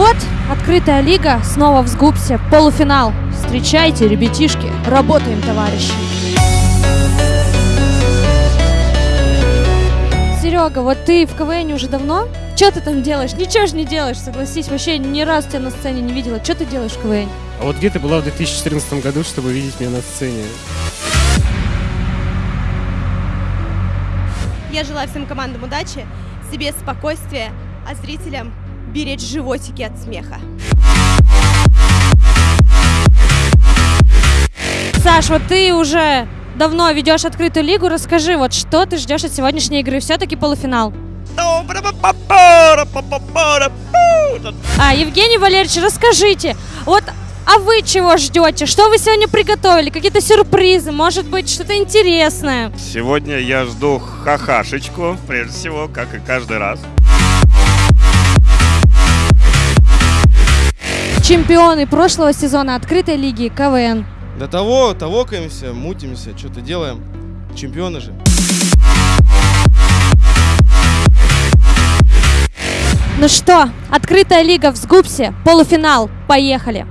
вот, открытая лига, снова в Сгупсе, полуфинал. Встречайте, ребятишки, работаем, товарищи. Серега, вот ты в КВН уже давно? Что ты там делаешь? Ничего же не делаешь, согласись. Вообще ни разу тебя на сцене не видела. Что ты делаешь в КВН? А вот где ты была в 2014 году, чтобы видеть меня на сцене? Я желаю всем командам удачи, себе спокойствия, а зрителям беречь животики от смеха. Саш, вот ты уже давно ведешь открытую лигу. Расскажи, вот что ты ждешь от сегодняшней игры? Все-таки полуфинал. А, Евгений Валерьевич, расскажите, вот а вы чего ждете? Что вы сегодня приготовили? Какие-то сюрпризы? Может быть, что-то интересное? Сегодня я жду хахашечку, прежде всего, как и каждый раз. Чемпионы прошлого сезона открытой лиги КВН. До того тавокаемся, мутимся, что-то делаем. Чемпионы же. Ну что, открытая лига в Сгупсе, полуфинал, поехали!